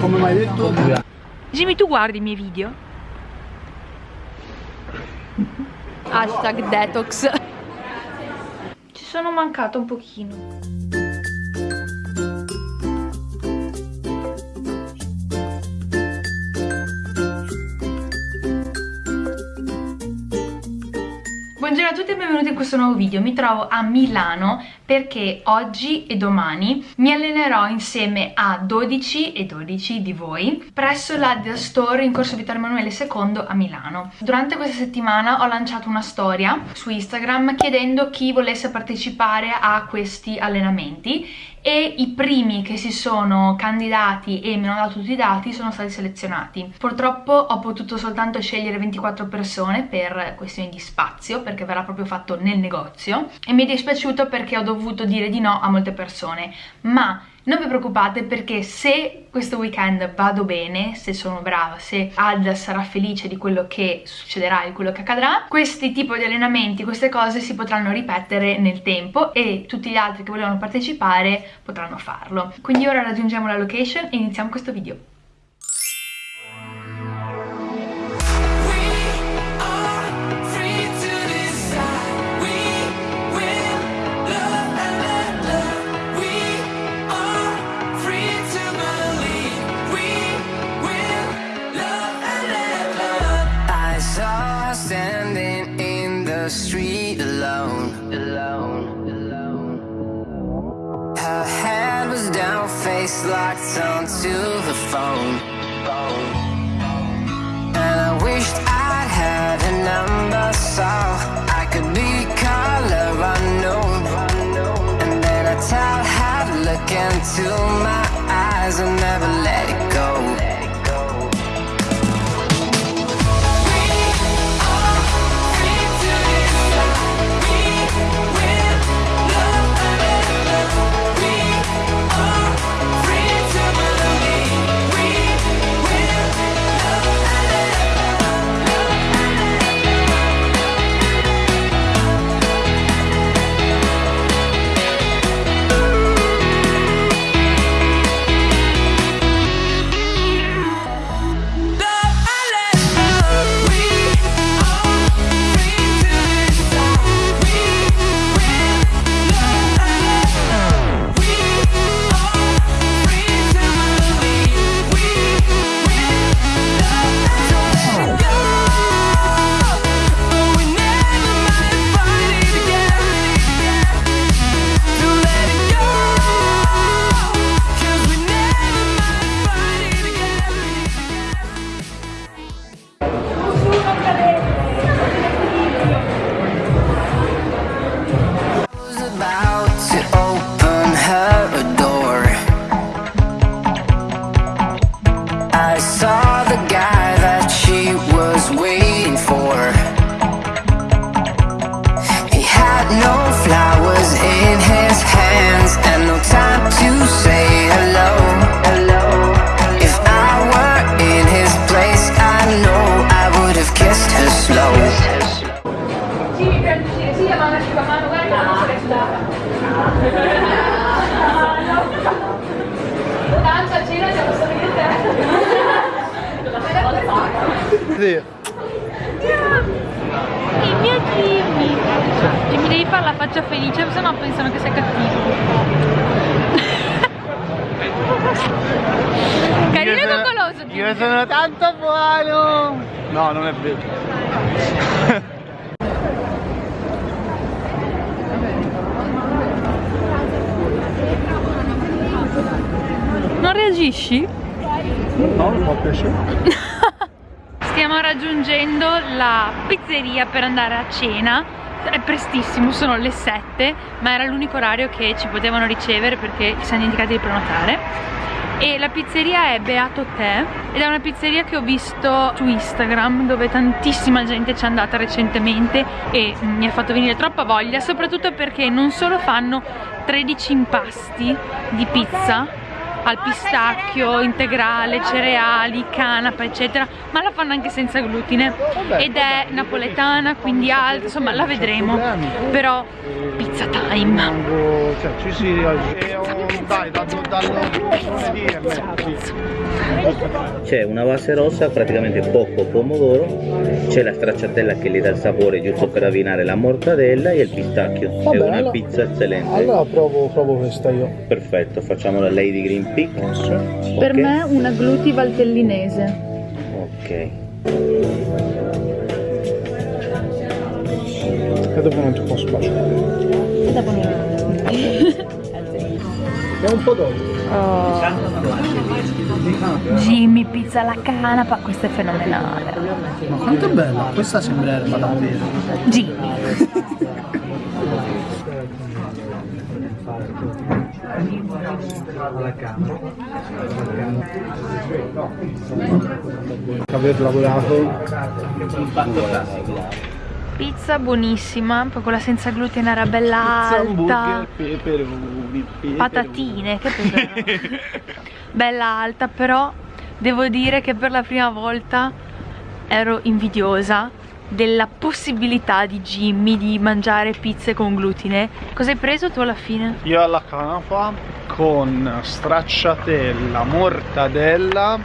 Come mi hai detto? Jimmy tu guardi i miei video? Hashtag detox Ci sono mancato un pochino Buongiorno a tutti e benvenuti in questo nuovo video, mi trovo a Milano perché oggi e domani mi allenerò insieme a 12 e 12 di voi presso la The Store in corso Vittorio Emanuele II a Milano. Durante questa settimana ho lanciato una storia su Instagram chiedendo chi volesse partecipare a questi allenamenti e i primi che si sono candidati e mi hanno dato tutti i dati sono stati selezionati. Purtroppo ho potuto soltanto scegliere 24 persone per questioni di spazio perché verrà proprio fatto nel negozio e mi è dispiaciuto perché ho dovuto dire di no a molte persone ma non vi preoccupate perché se questo weekend vado bene, se sono brava, se Ad sarà felice di quello che succederà, di quello che accadrà, questi tipi di allenamenti, queste cose si potranno ripetere nel tempo e tutti gli altri che volevano partecipare potranno farlo. Quindi ora raggiungiamo la location e iniziamo questo video. Street alone, alone, alone. Her head was down, face locked onto the phone. And I wished I'd had a number so I could be color unknown. And then I tell her look into my eyes and never I got. Sì. Il mio Jimmy. Jimmy devi fare la faccia felice, se no pensano che sei cattivo. Carino e coccoloso. Io sono tanto buono. No, non è vero. Non reagisci? No, non può piacere. Raggiungendo la pizzeria per andare a cena. È prestissimo, sono le 7 ma era l'unico orario che ci potevano ricevere perché ci siamo dimenticati di prenotare. E la pizzeria è Beato Te ed è una pizzeria che ho visto su Instagram dove tantissima gente ci è andata recentemente e mi ha fatto venire troppa voglia soprattutto perché non solo fanno 13 impasti di pizza al pistacchio integrale, cereali, canapa eccetera ma la fanno anche senza glutine ed è napoletana quindi alta, insomma la vedremo però pizza time Cioè, ci si è un, e. C'è una base rossa, praticamente poco pomodoro, c'è la stracciatella che gli dà il sapore giusto per abbinare la mortadella e il pistacchio. Vabbè, è una allora- pizza eccellente. Allora provo, provo questa io. Perfetto, facciamo la Lady Green Peak. Per Ok. me una gluti valtellinese. Ok. E dopo non ti posso baciare. È un po' d'olio. Jimmy, pizza alla canapa, questa è fenomenale. Ma quanto è bella, questa sembra erba davvero. Jimmy. Aver lavorato Pizza buonissima, poi quella senza glutine era bella alta. peperoni, Patatine, che peperoni. bella alta, però devo dire che per la prima volta ero invidiosa della possibilità di Jimmy di mangiare pizze con glutine. Cosa hai preso tu alla fine? Io alla canapa con stracciatella, mortadella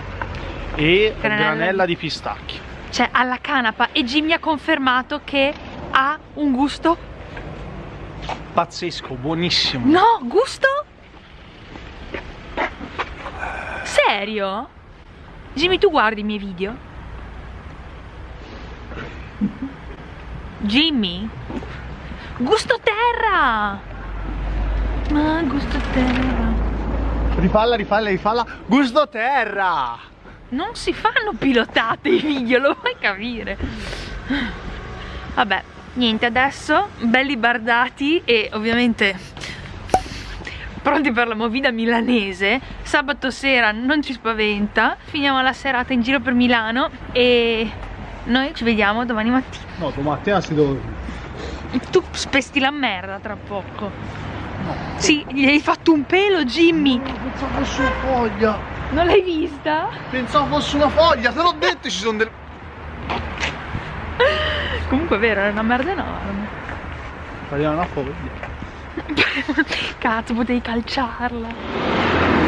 e Granella. granella di pistacchio. Cioè alla canapa e Jimmy ha confermato che ha un gusto Pazzesco, buonissimo. No, gusto? Serio? Jimmy, tu guardi i miei video? Jimmy? Gusto terra! Ma gusto terra. Rifalla, rifalla, rifalla. Gusto terra! Non si fanno pilotate i video, lo vuoi capire? Vabbè, niente, adesso belli bardati e ovviamente pronti per la movida milanese. Sabato sera non ci spaventa. Finiamo la serata in giro per Milano e noi ci vediamo domani mattina. No, domattina si dove? Tu spesti la merda tra poco. Sì, gli hai fatto un pelo, Jimmy. Pensavo fosse una foglia. Non l'hai vista? Pensavo fosse una foglia, te l'ho detto ci sono delle. Comunque è vero, era una merda enorme. Pareva una foglia. Cazzo, potevi calciarla.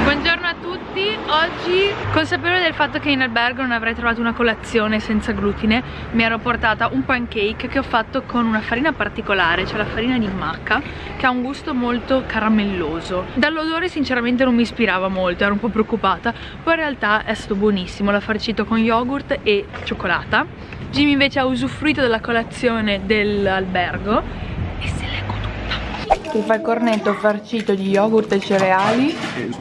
Buongiorno a tutti, oggi consapevole del fatto che in albergo non avrei trovato una colazione senza glutine mi ero portata un pancake che ho fatto con una farina particolare, cioè la farina di macca che ha un gusto molto caramelloso. Dall'odore sinceramente non mi ispirava molto, ero un po' preoccupata poi in realtà è stato buonissimo, l'ho farcito con yogurt e cioccolata. Jimmy invece ha usufruito della colazione dell'albergo e se l'è ti fai il cornetto farcito di yogurt e cereali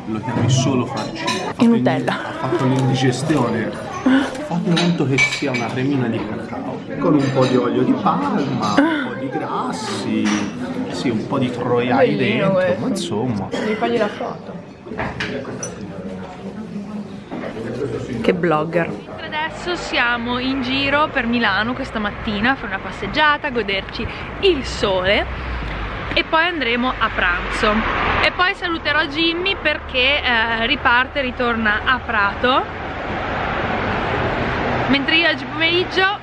lo chiami solo farcito. E Nutella. Ha fatto l'indigestione. Fate conto che sia una cremina di cacao. Con un po' di olio di palma, un po' di grassi, sì, un po' di troiai Bellino dentro, questo. ma insomma. Devi fargli la foto. Che blogger. Adesso siamo in giro per Milano questa mattina a fare una passeggiata, a goderci il sole e poi andremo a pranzo. E poi saluterò Jimmy perché eh, riparte, ritorna a Prato. Mentre io oggi pomeriggio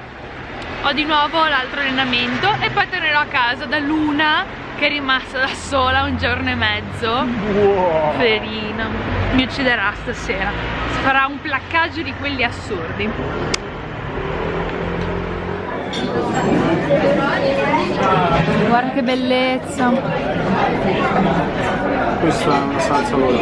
ho di nuovo l'altro allenamento e poi tornerò a casa da Luna che è rimasta da sola un giorno e mezzo. Wow. Ferina, mi ucciderà stasera. Farà un placcaggio di quelli assurdi. Guarda che bellezza. Questa è una salsa loro.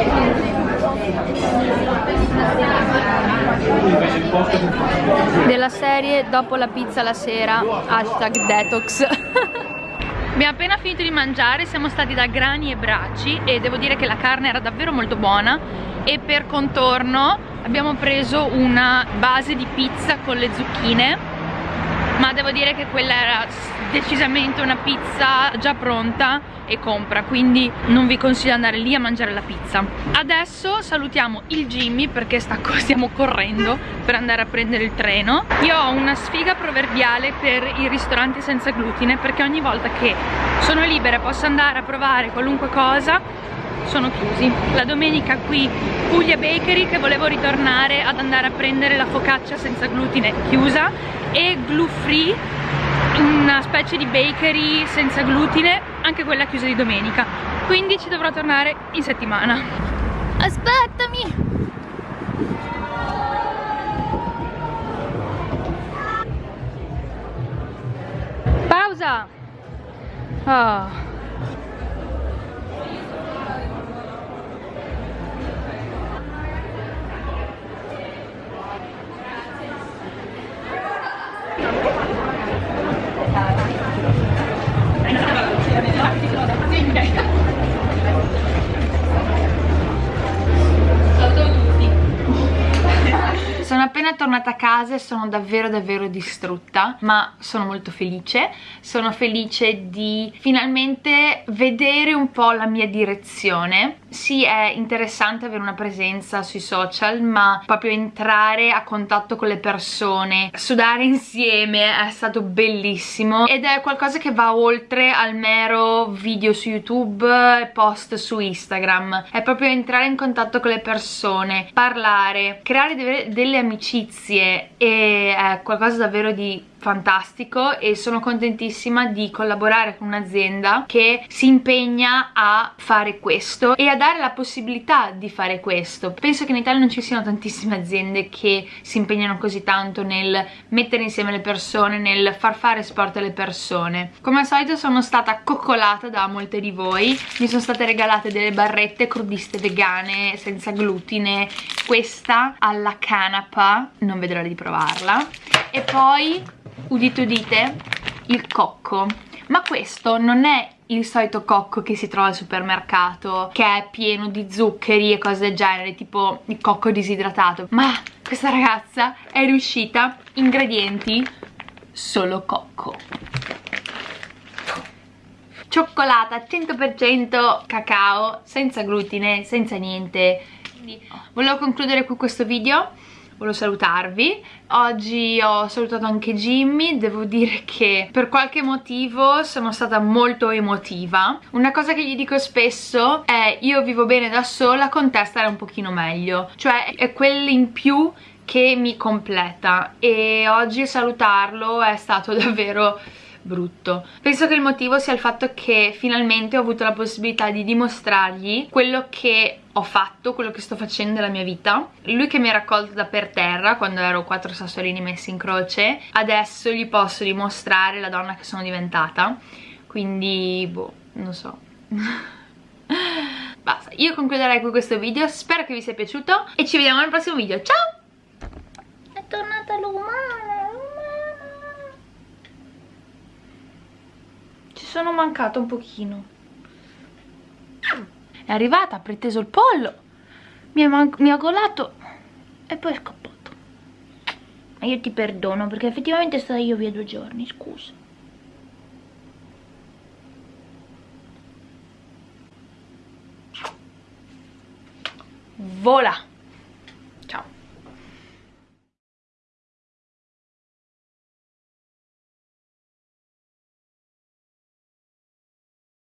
Della serie dopo la pizza la sera, hashtag detox. Abbiamo appena finito di mangiare, siamo stati da Grani e Bracci e devo dire che la carne era davvero molto buona e per contorno abbiamo preso una base di pizza con le zucchine ma devo dire che quella era decisamente una pizza già pronta e compra quindi non vi consiglio di andare lì a mangiare la pizza adesso salutiamo il Jimmy perché stiamo correndo per andare a prendere il treno io ho una sfiga proverbiale per i ristoranti senza glutine perché ogni volta che sono libera e posso andare a provare qualunque cosa sono chiusi. La domenica qui Puglia Bakery che volevo ritornare ad andare a prendere la focaccia senza glutine chiusa e Glue Free, una specie di bakery senza glutine, anche quella chiusa di domenica. quindi ci dovrò tornare in settimana aspettami pausa oh. Sono appena tornata a casa e sono davvero davvero distrutta ma sono molto felice. Sono felice di finalmente vedere un po' la mia direzione. Sì è interessante avere una presenza sui social ma proprio entrare a contatto con le persone sudare insieme è stato bellissimo ed è qualcosa che va oltre al mero video su youtube e post su instagram. È proprio entrare in contatto con le persone parlare creare delle amicizie e è qualcosa davvero di fantastico e sono contentissima di collaborare con un'azienda che si impegna a fare questo e a dare la possibilità di fare questo. Penso che in Italia non ci siano tantissime aziende che si impegnano così tanto nel mettere insieme le persone nel far fare sport alle persone. Come al solito sono stata coccolata da molte di voi. Mi sono state regalate delle barrette crudiste vegane senza glutine. Questa alla canapa non vedo l'ora di provarla. E poi udite udite il cocco. Ma questo non è il solito cocco che si trova al supermercato che è pieno di zuccheri e cose del genere tipo il cocco disidratato. Ma questa ragazza è riuscita ingredienti solo cocco. Cioccolata 100% cacao senza glutine senza niente. Quindi volevo concludere qui questo video volevo salutarvi. Oggi ho salutato anche Jimmy. Devo dire che per qualche motivo sono stata molto emotiva. Una cosa che gli dico spesso è io vivo bene da sola con te stare un pochino meglio. Cioè è quel in più che mi completa. E oggi salutarlo è stato davvero brutto. Penso che il motivo sia il fatto che finalmente ho avuto la possibilità di dimostrargli quello che ho fatto, quello che sto facendo nella mia vita. Lui che mi ha raccolto da per terra quando ero quattro sassolini messi in croce adesso gli posso dimostrare la donna che sono diventata. Quindi boh, non so. Basta, io concluderei qui questo video spero che vi sia piaciuto e ci vediamo nel prossimo video, ciao! è tornata l'umana ci sono mancata un pochino. È arrivata, ha preteso il pollo. Mi ha, mi ha golato e poi è scappato. Ma io ti perdono perché effettivamente stata io via due giorni, scusa. Vola